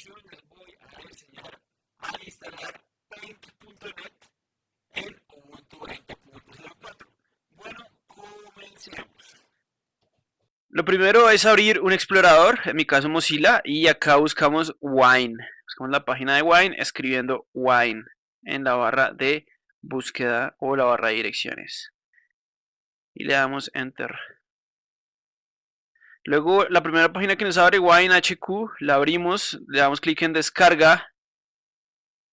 introducción les voy a enseñar a instalar paint.net en Ubuntu 20.04. Bueno, comencemos. Lo primero es abrir un explorador, en mi caso Mozilla, y acá buscamos Wine. Buscamos la página de Wine escribiendo Wine en la barra de búsqueda o la barra de direcciones. Y le damos Enter. Luego la primera página que nos abre Wine HQ, la abrimos, le damos clic en descarga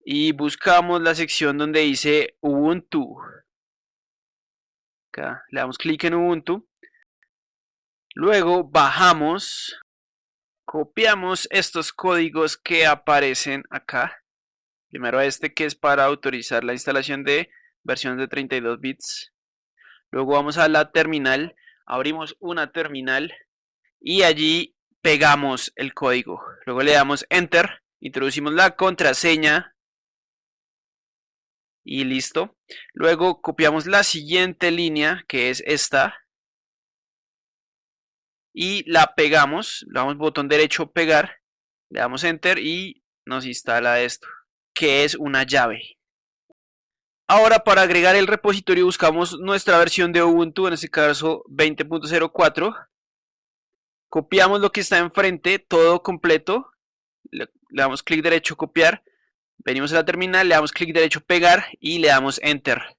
y buscamos la sección donde dice Ubuntu. Acá le damos clic en Ubuntu. Luego bajamos, copiamos estos códigos que aparecen acá. Primero este que es para autorizar la instalación de versiones de 32 bits. Luego vamos a la terminal, abrimos una terminal y allí pegamos el código. Luego le damos Enter, introducimos la contraseña y listo. Luego copiamos la siguiente línea, que es esta, y la pegamos, le damos botón derecho pegar, le damos Enter y nos instala esto, que es una llave. Ahora para agregar el repositorio buscamos nuestra versión de Ubuntu, en este caso 20.04 copiamos lo que está enfrente, todo completo, le, damos clic derecho copiar, venimos a la terminal, le damos clic derecho pegar y le damos enter.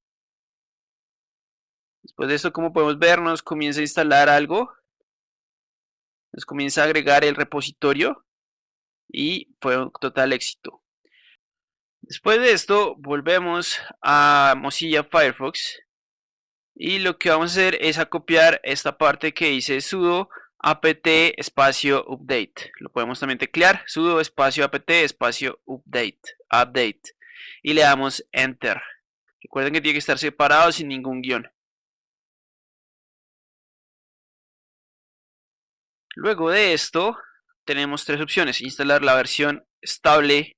Después de esto, como podemos ver, nos comienza a instalar algo, nos comienza a agregar el repositorio y fue un total éxito. Después de esto, volvemos a Mozilla Firefox y lo que vamos a hacer es a copiar esta parte que dice sudo apt espacio update. Lo podemos también teclear, sudo espacio apt espacio update, update. Y le damos enter. Recuerden que tiene que estar separado sin ningún guion. Luego de esto, tenemos tres opciones. Instalar la versión estable,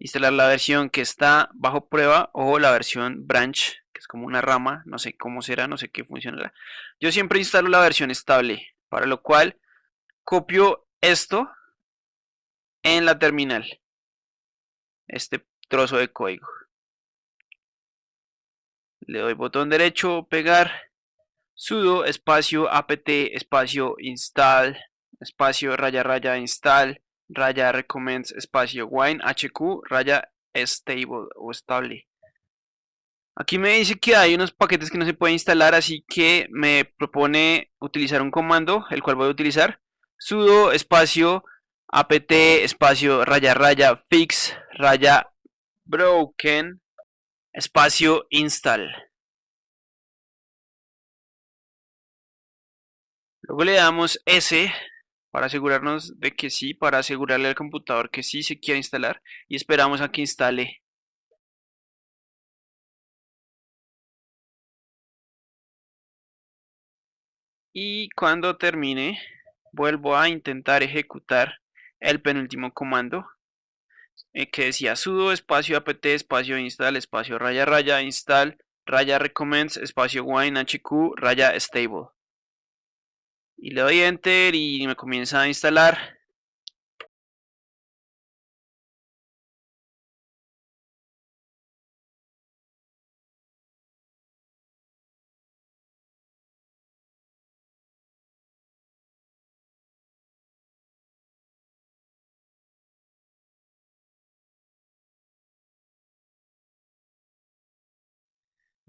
instalar la versión que está bajo prueba o la versión branch, que es como una rama, no sé cómo será, no sé qué funcionará. Yo siempre instalo la versión estable para lo cual copio esto en la terminal, este trozo de código. Le doy botón derecho, pegar, sudo espacio apt espacio install espacio raya raya install raya recommends espacio wine hq raya stable o estable Aquí me dice que hay unos paquetes que no se pueden instalar, así que me propone utilizar un comando, el cual voy a utilizar. sudo espacio apt espacio raya raya fix raya broken espacio install. Luego le damos S para asegurarnos de que sí, para asegurarle al computador que sí se quiere instalar y esperamos a que instale y cuando termine vuelvo a intentar ejecutar el penúltimo comando eh, que decía sudo espacio apt espacio install espacio raya raya install raya recommends espacio wine hq raya stable. Y le doy enter y me comienza a instalar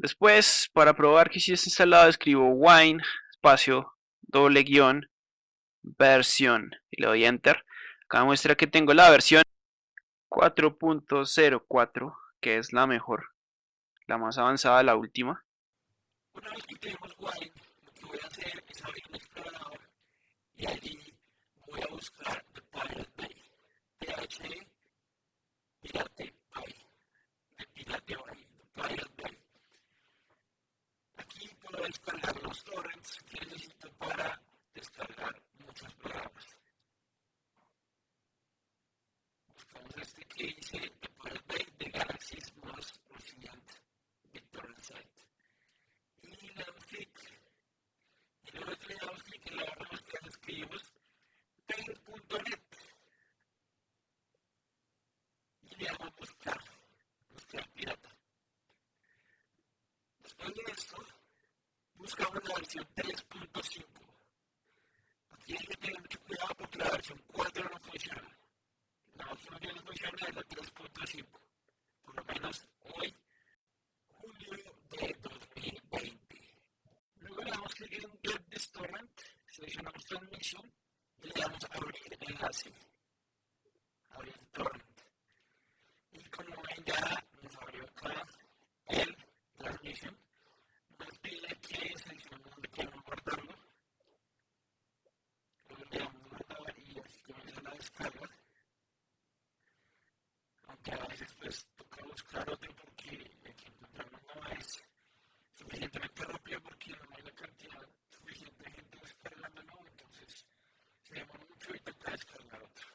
Después, para probar que si está instalado, escribo wine, espacio, doble guion, versión, y le doy enter. Acá muestra que tengo la versión 4.04, que es la mejor, la más avanzada, la última. Una vez que tenemos wine, lo que voy a hacer es abrir un explorador y allí voy a buscar The Pirate Bay, PHP, Pirate Bay, de Pirate Bay, Pirate Bay puedo descargar los torrents que necesito para descargar muchos programas. Buscamos este que dice The Pirate Bay de Galaxy más Resilient BitTorrent Site. Y le damos clic. Y luego que le damos clic en la barra de búsqueda escribimos paint.net. Después de esto, buscamos la versión 3.5. Aquí hay que tener mucho cuidado porque la versión 4 no funciona. La versión que no funciona es la 3.5. Por lo menos hoy, julio de 2020. Luego le damos clic en Get this torrent, seleccionamos transmisión y le damos a abrir enlace. Abrir torrent. Y como ven ya nos abrió acá el transmisión. Nos pide que seleccionemos donde queremos guardarlo. Luego le damos guardar y así comienza la descarga. Aunque a veces pues toca buscar otro porque el que encontramos no es suficientemente rápido porque no hay la cantidad suficiente de gente descargando, ¿no? Entonces se demora mucho y toca descargar otro.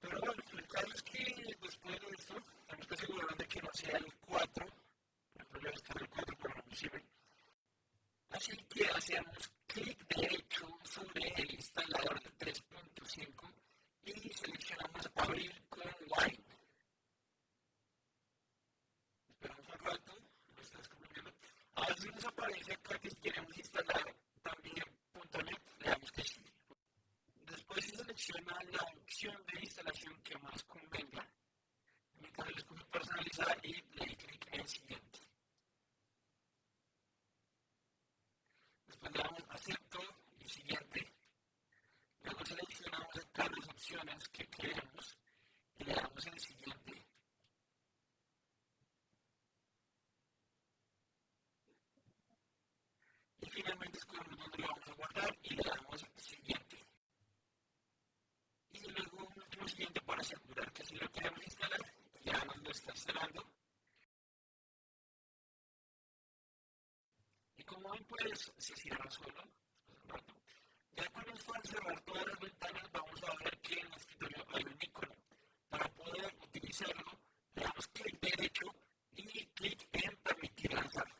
Pero bueno, el caso es que después de esto tenemos que asegurarnos de que no sea el 4. Por ejemplo, yo descargué el 4 pero no me sirve. Así que hacemos clic derecho sobre el instalador de 3.5 y seleccionamos abrir con Wine. Esperamos un rato, lo está descubriendo. A veces nos aparece acá que si queremos instalar también .NET, le damos que sí. Después se selecciona la opción de instalación que más convenga. En mi caso, le personalizar y le clic en siguiente. Después le damos acepto y siguiente. Luego seleccionamos acá las opciones que queremos y le damos en siguiente. Y finalmente escogemos dónde lo vamos a guardar y le damos siguiente. Y luego un último siguiente para asegurar que si lo queremos instalar, ya nos lo está instalando. Y como ven, pues se cierra solo. Ya cuando es para cerrar todas las ventanas, vamos a ver que en el escritorio hay un icono. Para poder utilizarlo, le damos clic derecho y clic en permitir lanzar.